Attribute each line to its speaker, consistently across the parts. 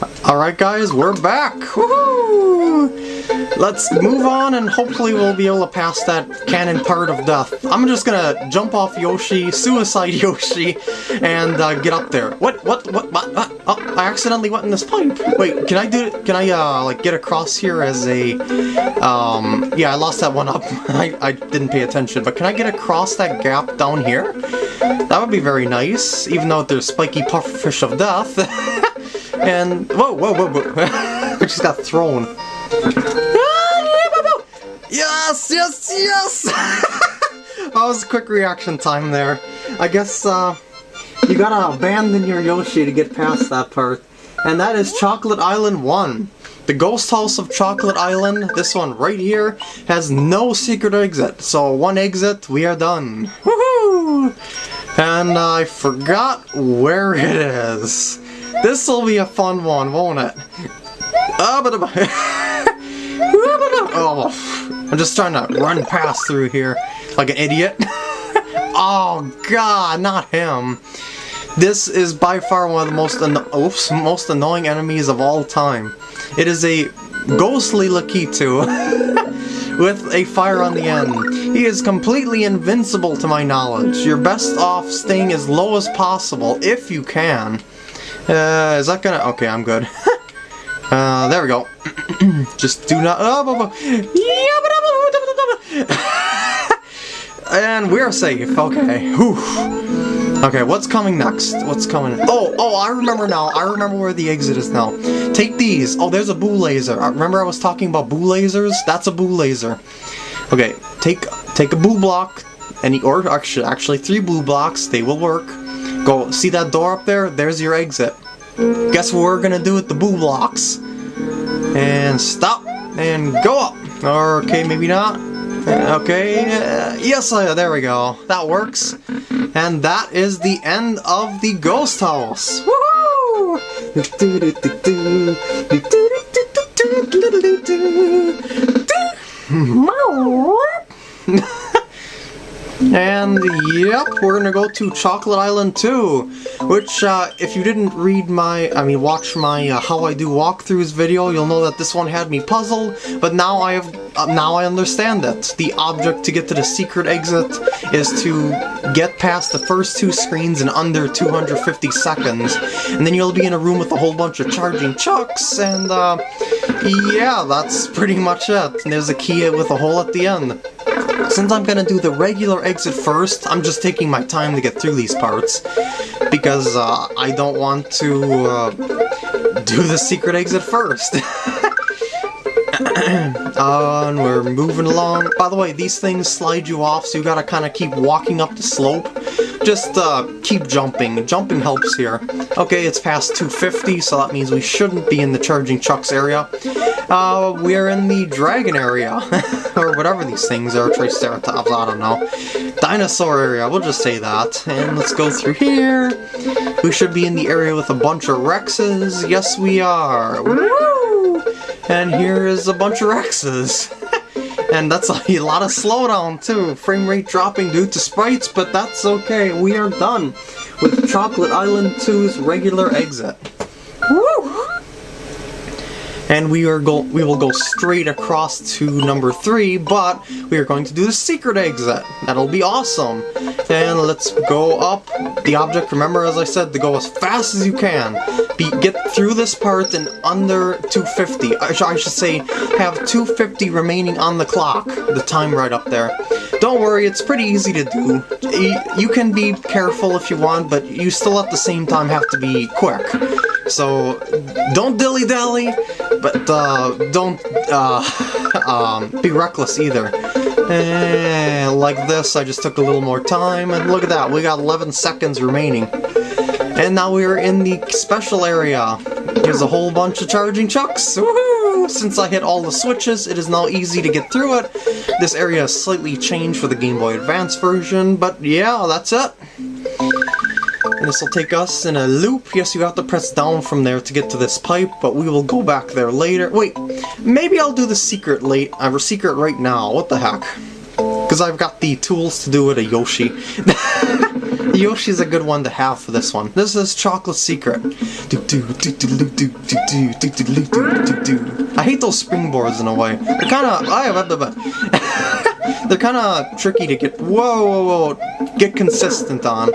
Speaker 1: Alright guys, we're back! Woohoo! Let's move on and hopefully we'll be able to pass that cannon part of death. I'm just gonna jump off Yoshi, suicide Yoshi, and uh, get up there. What, what, what, what, what? Oh, I accidentally went in this pipe. Wait, can I do, it can I, uh, like, get across here as a, um, yeah, I lost that one up. I, I didn't pay attention, but can I get across that gap down here? That would be very nice, even though there's spiky pufferfish of death. and, whoa, whoa, whoa, whoa. I just got thrown. Yes, yes, yes! that was a quick reaction time there. I guess, uh, you gotta abandon your Yoshi to get past that part. And that is Chocolate Island 1. The Ghost House of Chocolate Island, this one right here, has no secret exit. So one exit, we are done. Woohoo! And I forgot where it is. This'll be a fun one, won't it? Ah, oh, I'm just trying to run past through here like an idiot. oh god, not him. This is by far one of the most oops, most annoying enemies of all time. It is a ghostly Lakitu with a fire on the end. He is completely invincible to my knowledge. You're best off staying as low as possible, if you can. Uh, is that gonna... Okay, I'm good. uh, there we go. Just do not... and we're safe. Okay. Whew. Okay, what's coming next? What's coming? Oh, oh, I remember now. I remember where the exit is now. Take these. Oh, there's a boo laser. I Remember I was talking about boo lasers? That's a boo laser. Okay, take take a boo block, any or actually actually three boo blocks. They will work. Go see that door up there. There's your exit. Guess what we're gonna do with the boo blocks? And stop and go up. Okay, maybe not. Okay, uh, yes, uh, there we go. That works. And that is the end of the ghost house. Woohoo! And yep, we're gonna go to Chocolate Island 2, which uh, if you didn't read my, I mean watch my uh, How I Do Walkthroughs video, you'll know that this one had me puzzled, but now I have, uh, now I understand it. The object to get to the secret exit is to get past the first two screens in under 250 seconds, and then you'll be in a room with a whole bunch of charging chucks, and uh, yeah, that's pretty much it. And there's a key with a hole at the end. Since I'm gonna do the regular exit first, I'm just taking my time to get through these parts. Because uh, I don't want to uh, do the secret exit first. and we're moving along. By the way, these things slide you off, so you gotta kind of keep walking up the slope. Just uh, keep jumping. Jumping helps here. Okay, it's past 250, so that means we shouldn't be in the charging chucks area. Uh, we're in the dragon area, or whatever these things are, Triceratops, I don't know. Dinosaur area, we'll just say that. And let's go through here. We should be in the area with a bunch of Rexes. Yes, we are. Woo! And here is a bunch of Rexes. And that's a lot of slowdown too. Frame rate dropping due to sprites, but that's okay. We are done with Chocolate Island 2's regular exit. Woo! And we are go we will go straight across to number three, but we are going to do the secret exit. That'll be awesome. And let's go up the object. Remember, as I said, to go as fast as you can. Be get through this part in under 250. I, sh I should say, have 250 remaining on the clock. The time right up there. Don't worry, it's pretty easy to do. You can be careful if you want, but you still at the same time have to be quick. So, don't dilly-dally, but uh, don't uh, um, be reckless either. Eh, like this, I just took a little more time, and look at that, we got 11 seconds remaining. And now we're in the special area. There's a whole bunch of charging chucks. Woohoo! Since I hit all the switches, it is now easy to get through it. This area is slightly changed for the Game Boy Advance version, but yeah, that's it. And this will take us in a loop. Yes, you have to press down from there to get to this pipe, but we will go back there later. Wait, maybe I'll do the secret late, a secret right now. What the heck? Because I've got the tools to do it a Yoshi. Yoshi's a good one to have for this one. This is Chocolate Secret. I hate those springboards in a way. I kind of... I have... They're kind of tricky to get. Whoa, whoa, whoa! Get consistent on,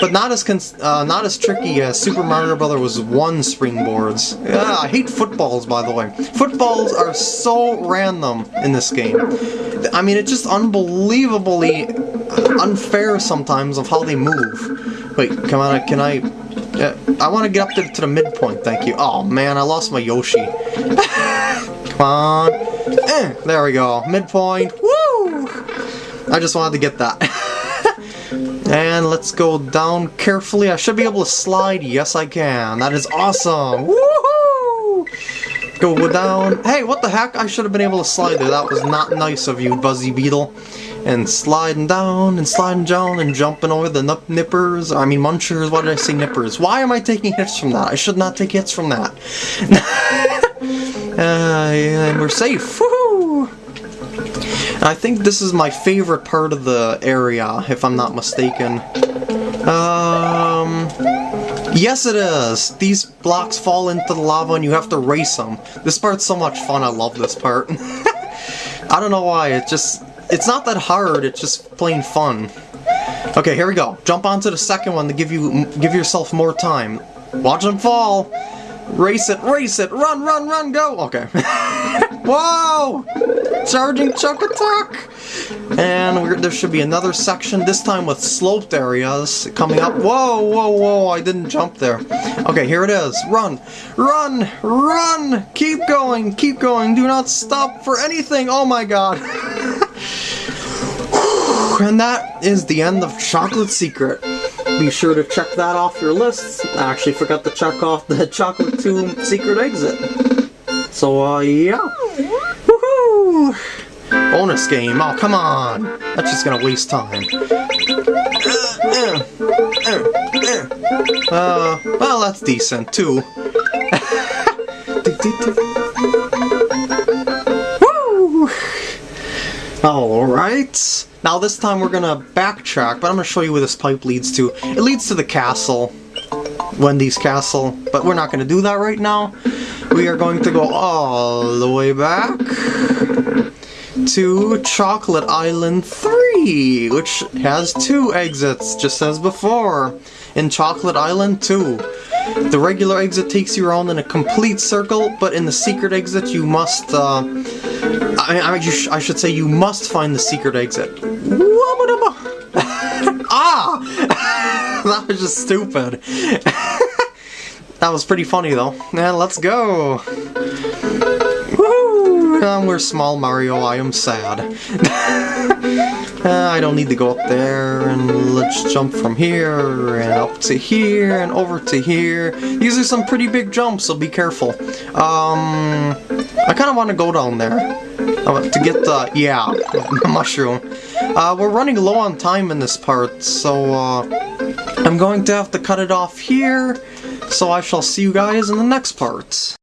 Speaker 1: but not as uh, not as tricky as Super Mario Brothers was one springboards. I hate footballs, by the way. Footballs are so random in this game. I mean, it's just unbelievably unfair sometimes of how they move. Wait, come on, can I... Uh, I want to get up to, to, the midpoint, thank you. Oh man, I lost my Yoshi. come on. Eh, there we go, midpoint. Woo! I just wanted to get that. and let's go down carefully. I should be able to slide. Yes, I can. That is awesome. Woohoo! Go down. Hey, what the heck? I should have been able to slide there. That was not nice of you, Buzzy Beetle and sliding down and sliding down and jumping over the nippers. I mean munchers, why did I say nippers? Why am I taking hits from that? I should not take hits from that. uh, and we're safe. I think this is my favorite part of the area, if I'm not mistaken. Um... Yes it is! These blocks fall into the lava and you have to race them. This part's so much fun, I love this part. I don't know why, it just it's not that hard, it's just plain fun. Okay, here we go. Jump onto the second one to give you give yourself more time. Watch them fall. Race it, race it, run, run, run, go! Okay. Whoa! Charging Chuck Attack! And there should be another section, this time with sloped areas coming up. Whoa, whoa, whoa, I didn't jump there. Okay, here it is. Run, run, run! Keep going, keep going, do not stop for anything! Oh my god! And that is the end of Chocolate Secret. Be sure to check that off your list. I actually forgot to check off the Chocolate Tomb Secret Exit. So, uh, yeah. Bonus game. Oh, come on. That's just gonna waste time. Uh, well, that's decent, too. Woo! Alright. Now this time we're gonna backtrack, but I'm gonna show you where this pipe leads to. It leads to the castle, Wendy's castle, but we're not gonna do that right now. We are going to go all the way back to Chocolate Island 3, which has two exits, just as before, in Chocolate Island 2. The regular exit takes you around in a complete circle, but in the secret exit you must, uh, I, I, sh I should say you must find the secret exit. ah! that was just stupid. that was pretty funny though. Yeah, let's go. Woo! Um, we're small Mario, I am sad. uh, I don't need to go up there, and let's jump from here, and up to here, and over to here. These are some pretty big jumps, so be careful. Um, I kind of want to go down there. Uh, to get the, yeah, mushroom. Uh, we're running low on time in this part, so uh, I'm going to have to cut it off here, so I shall see you guys in the next part.